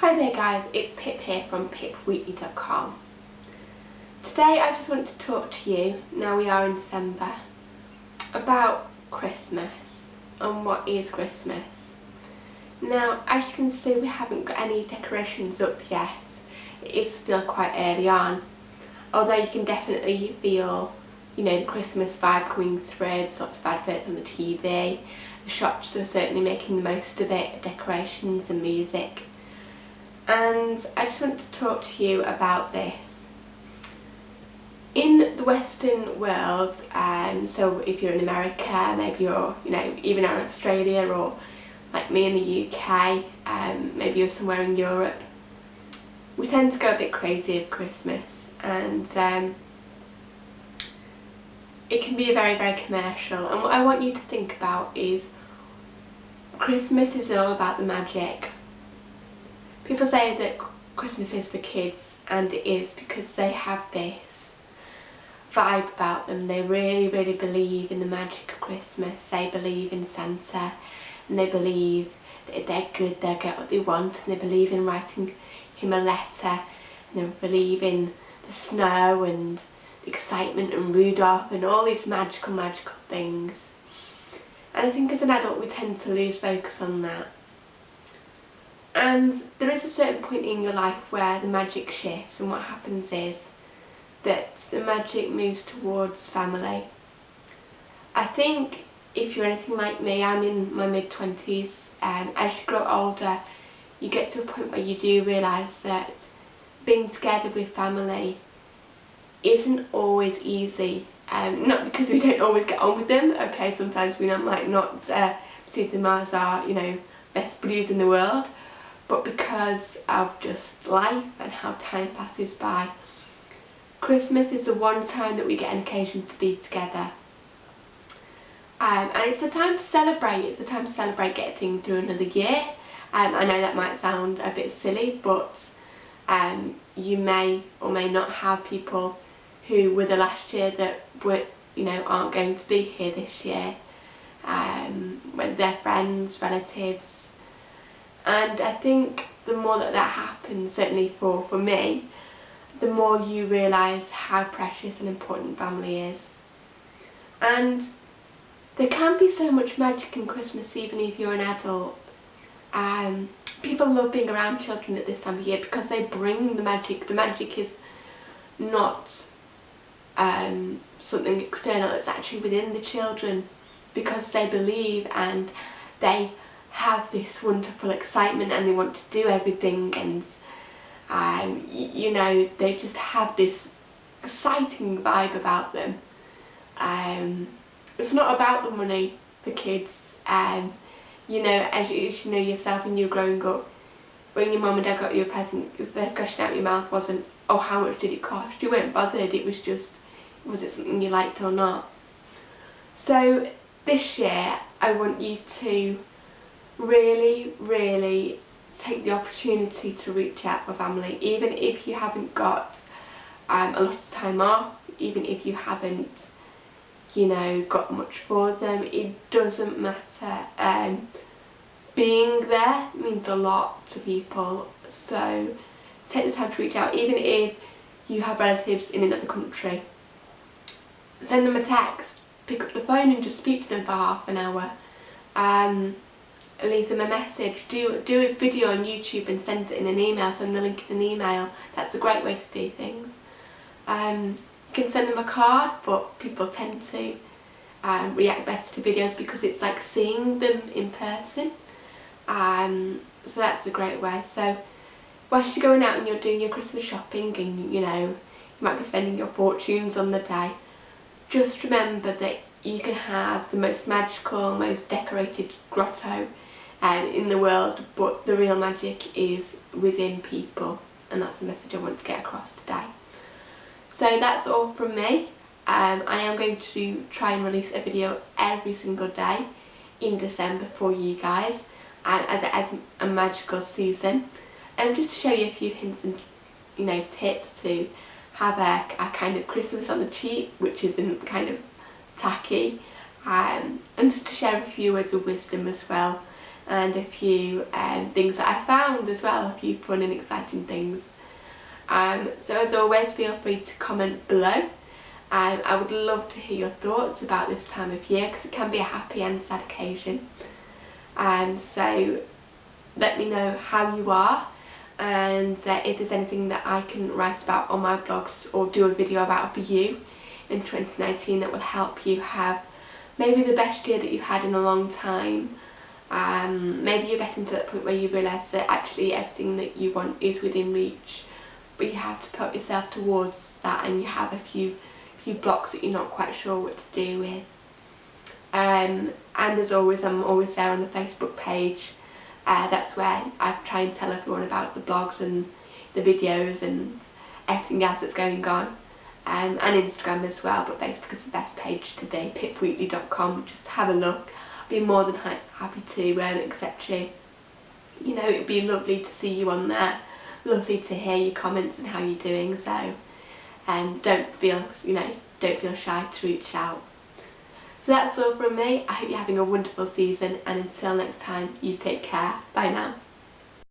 Hi there guys, it's Pip here from pipweekly.com. Today I just want to talk to you, now we are in December, about Christmas and what is Christmas. Now as you can see we haven't got any decorations up yet, it is still quite early on, although you can definitely feel you know the Christmas vibe coming through, sorts of adverts on the TV, the shops are certainly making the most of it, decorations and music and I just want to talk to you about this. In the Western world, um, so if you're in America, maybe you're, you know, even out in Australia or like me in the UK, um, maybe you're somewhere in Europe, we tend to go a bit crazy at Christmas. And um, it can be very, very commercial. And what I want you to think about is Christmas is all about the magic People say that Christmas is for kids and it is because they have this vibe about them. They really, really believe in the magic of Christmas. They believe in Santa and they believe that if they're good they'll get what they want and they believe in writing him a letter and they believe in the snow and the excitement and Rudolph and all these magical, magical things. And I think as an adult we tend to lose focus on that and there is a certain point in your life where the magic shifts and what happens is that the magic moves towards family. I think if you're anything like me, I'm in my mid-twenties and as you grow older you get to a point where you do realise that being together with family isn't always easy. Um, not because we don't always get on with them, okay, sometimes we might not uh, see them as our, you know, best buddies in the world, but because of just life and how time passes by. Christmas is the one time that we get an occasion to be together. Um, and it's a time to celebrate, it's a time to celebrate getting through another year. Um, I know that might sound a bit silly but um, you may or may not have people who were the last year that were, you know, aren't going to be here this year. Um, whether they're friends, relatives, and I think the more that that happens, certainly for, for me, the more you realise how precious and important family is. And there can be so much magic in Christmas even if you're an adult. Um, people love being around children at this time of year because they bring the magic. The magic is not um, something external, it's actually within the children because they believe and they have this wonderful excitement and they want to do everything and um, you know they just have this exciting vibe about them. Um, it's not about the money for kids um, you know as you, as you know yourself when you're growing up when your mum and dad got you a present your first question out of your mouth wasn't oh how much did it cost you weren't bothered it was just was it something you liked or not so this year I want you to really, really take the opportunity to reach out for family, even if you haven't got um, a lot of time off, even if you haven't, you know, got much for them, it doesn't matter. Um, being there means a lot to people, so take the time to reach out, even if you have relatives in another country. Send them a text, pick up the phone and just speak to them for half an hour. Um, leave them a message. Do, do a video on YouTube and send it in an email, send the link in an email. That's a great way to do things. Um, you can send them a card, but people tend to um, react better to videos because it's like seeing them in person. Um, so that's a great way. So whilst you're going out and you're doing your Christmas shopping and you know, you might be spending your fortunes on the day, just remember that you can have the most magical, most decorated grotto um, in the world but the real magic is within people and that's the message I want to get across today. So that's all from me. Um, I am going to try and release a video every single day in December for you guys um, as it is a magical season and um, just to show you a few hints and you know tips to have a, a kind of Christmas on the cheap which isn't kind of tacky um, and just to share a few words of wisdom as well and a few um, things that I found as well a few fun and exciting things. Um, so as always feel free to comment below. Um, I would love to hear your thoughts about this time of year because it can be a happy and sad occasion. Um, so let me know how you are and uh, if there's anything that I can write about on my blogs or do a video about for you in 2019 that will help you have maybe the best year that you've had in a long time um, maybe you're getting to that point where you realise that actually everything that you want is within reach but you have to put yourself towards that and you have a few few blocks that you're not quite sure what to do with. Um, and as always I'm always there on the Facebook page. Uh, that's where I try and tell everyone about the blogs and the videos and everything else that's going on. Um, and Instagram as well but Facebook is the best page to be pipweekly.com just have a look be more than ha happy to um, accept you you know it'd be lovely to see you on there lovely to hear your comments and how you're doing so um, don't feel you know don't feel shy to reach out so that's all from me. I hope you're having a wonderful season and until next time, you take care. Bye now.